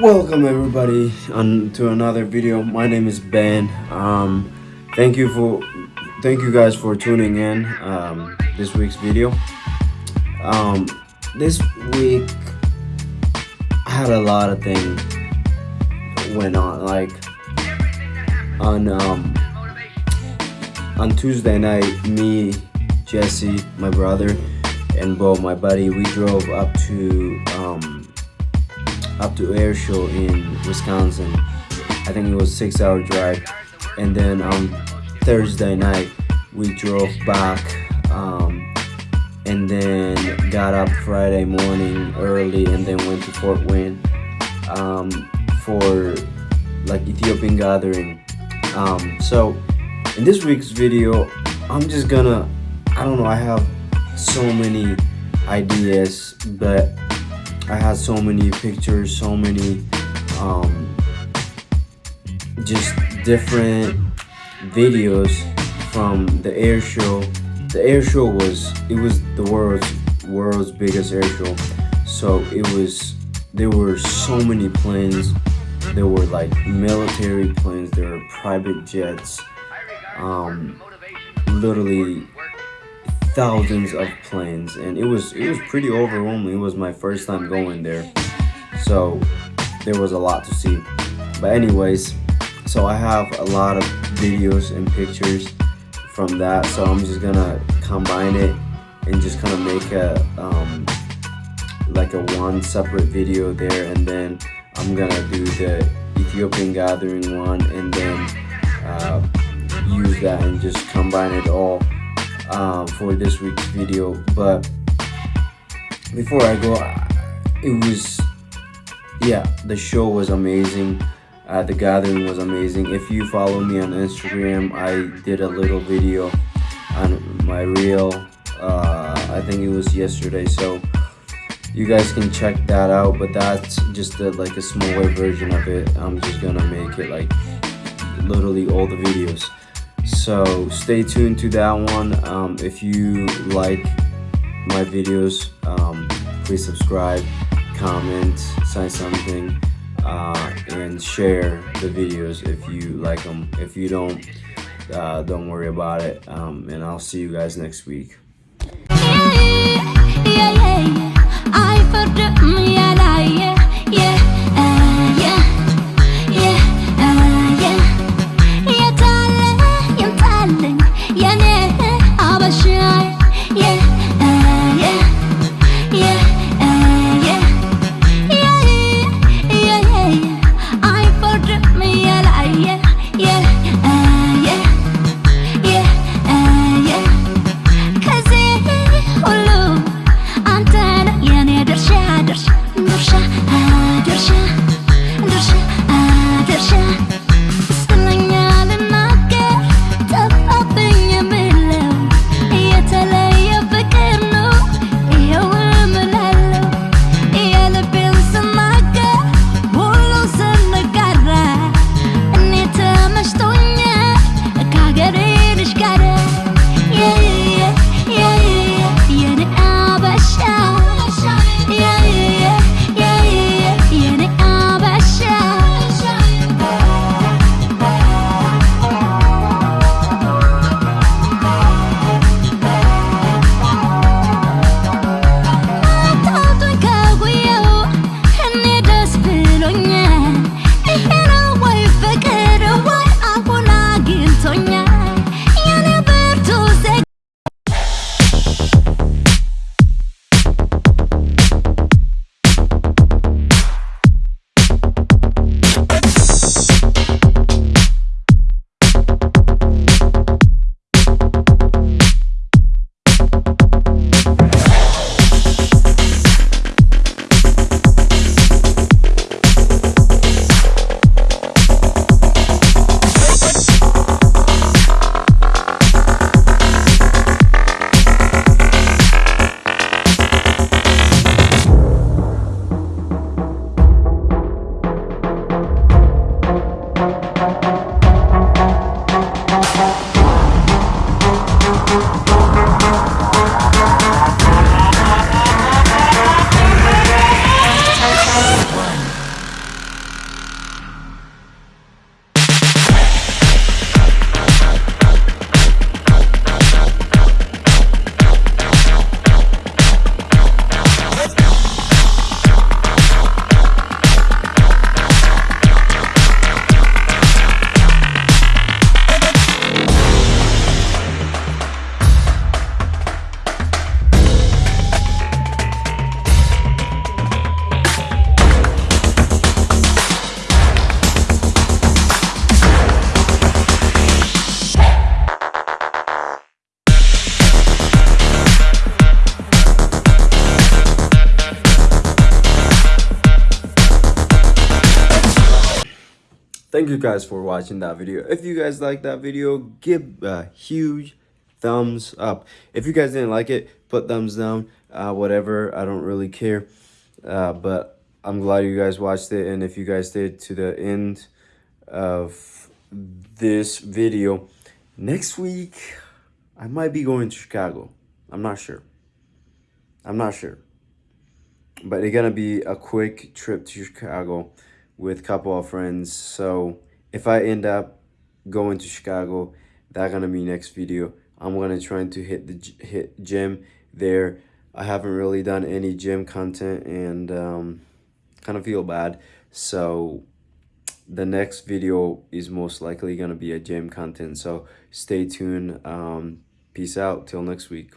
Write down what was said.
Welcome everybody on to another video. My name is Ben. Um, thank you for thank you guys for tuning in um, this week's video. Um, this week I had a lot of things went on. Like on um, on Tuesday night, me, Jesse, my brother, and Bo, my buddy, we drove up to um, up to air show in Wisconsin. I think it was six hour drive. And then on Thursday night, we drove back um, and then got up Friday morning early and then went to Fort Wayne um, for like Ethiopian gathering. Um, so in this week's video, I'm just gonna, I don't know, I have so many ideas, but I had so many pictures, so many um, just different videos from the air show. The air show was it was the world's world's biggest air show. So it was there were so many planes. There were like military planes. There were private jets. Um, literally thousands of planes and it was it was pretty overwhelming. It was my first time going there so there was a lot to see. But anyways so i have a lot of videos and pictures from that so i'm just gonna combine it and just kind of make a um, like a one separate video there and then i'm gonna do the ethiopian gathering one and then uh, use that and just combine it all um, for this week's video but before I go it was yeah the show was amazing. Uh, the gathering was amazing. If you follow me on Instagram I did a little video on my reel uh, I think it was yesterday so you guys can check that out but that's just a, like a smaller version of it. I'm just gonna make it like literally all the videos so stay tuned to that one. Um, if you like my videos um, please subscribe comment say something uh, and share the videos if you like them if you don't uh, don't worry about it. Um, and I'll see you guys next week thank you guys for watching that video. If you guys like that video, give a huge thumbs up. If you guys didn't like it, put thumbs down, uh, whatever. I don't really care. Uh, but I'm glad you guys watched it. And if you guys stayed to the end of this video, next week, I might be going to Chicago. I'm not sure. I'm not sure. But it's gonna be a quick trip to Chicago with a couple of friends. So if I end up going to Chicago, that gonna be next video. I'm gonna try to hit the hit gym there. I haven't really done any gym content and um, kind of feel bad. So the next video is most likely gonna be a gym content. So stay tuned. Um, peace out till next week.